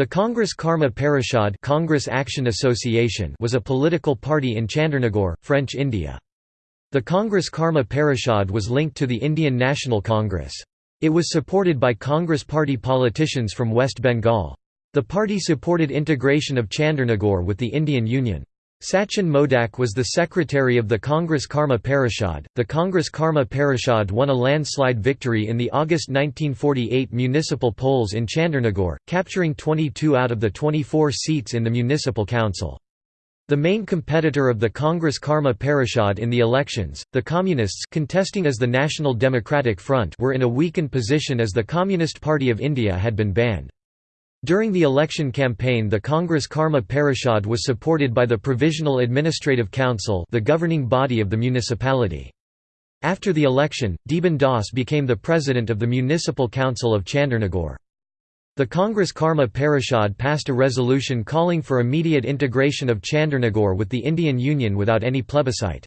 The Congress Karma Parishad Congress Action Association was a political party in Chandernagore, French India. The Congress Karma Parishad was linked to the Indian National Congress. It was supported by Congress party politicians from West Bengal. The party supported integration of Chandernagore with the Indian Union. Sachin Modak was the secretary of the Congress Karma Parishad. The Congress Karma Parishad won a landslide victory in the August 1948 municipal polls in Chandernagore, capturing 22 out of the 24 seats in the municipal council. The main competitor of the Congress Karma Parishad in the elections, the Communists contesting as the National Democratic Front were in a weakened position as the Communist Party of India had been banned. During the election campaign the Congress Karma Parishad was supported by the Provisional Administrative Council the governing body of the municipality. After the election, Deeban Das became the president of the Municipal Council of Chandernagore. The Congress Karma Parishad passed a resolution calling for immediate integration of Chandernagore with the Indian Union without any plebiscite.